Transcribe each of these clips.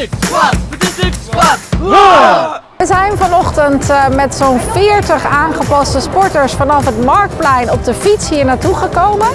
Statistic squad! Statistic squad! We zijn vanochtend eh, met zo'n 40 aangepaste sporters vanaf het Marktplein op de fiets hier naartoe gekomen.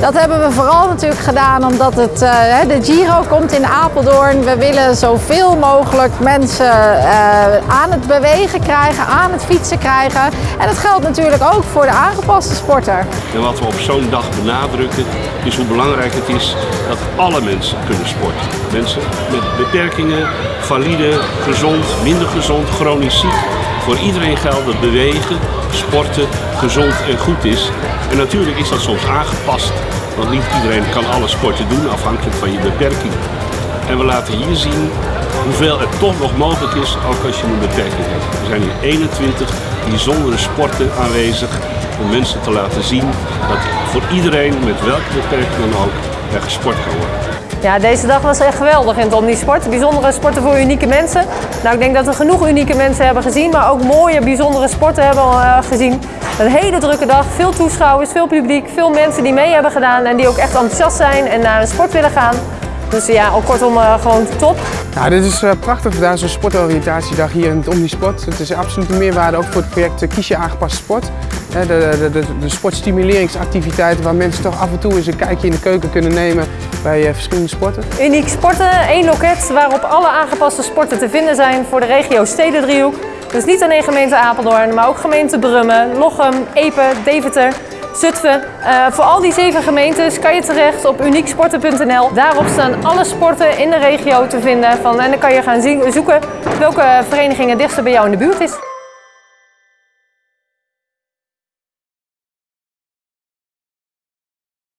Dat hebben we vooral natuurlijk gedaan omdat het, eh, de Giro komt in Apeldoorn. We willen zoveel mogelijk mensen eh, aan het bewegen krijgen, aan het fietsen krijgen. En dat geldt natuurlijk ook voor de aangepaste sporter. En wat we op zo'n dag benadrukken is hoe belangrijk het is dat alle mensen kunnen sporten. Mensen met beperkingen, valide, gezond, minder gezond, chronisch ziek. Voor iedereen geldt dat bewegen, sporten gezond en goed is. En natuurlijk is dat soms aangepast, want niet iedereen kan alle sporten doen afhankelijk van je beperking. En we laten hier zien hoeveel het toch nog mogelijk is, ook als je een beperking hebt. Er zijn hier 21 bijzondere sporten aanwezig om mensen te laten zien dat voor iedereen, met welke beperking dan ook, er gesport kan worden. Ja, deze dag was echt geweldig in het Omnisport. Bijzondere sporten voor unieke mensen. Nou, ik denk dat we genoeg unieke mensen hebben gezien, maar ook mooie, bijzondere sporten hebben uh, gezien. Een hele drukke dag, veel toeschouwers, veel publiek, veel mensen die mee hebben gedaan en die ook echt enthousiast zijn en naar een sport willen gaan. Dus ja, al kortom uh, gewoon top. Ja, dit is uh, prachtig gedaan, zo'n sportoriëntatiedag hier in het Omnisport. Het is absoluut een meerwaarde ook voor het project Kies je aangepaste sport. De, de, de sportstimuleringsactiviteiten waar mensen toch af en toe eens een kijkje in de keuken kunnen nemen bij uh, verschillende sporten. Uniek sporten, één loket waarop alle aangepaste sporten te vinden zijn voor de regio Stedendriehoek. Dus niet alleen gemeente Apeldoorn, maar ook gemeente Brummen, Lochem, Epe, Deventer. Zutphen. Uh, voor al die zeven gemeentes kan je terecht op unieksporten.nl. Daarop staan alle sporten in de regio te vinden. Van, en dan kan je gaan zien, zoeken welke vereniging het dichtst bij jou in de buurt is.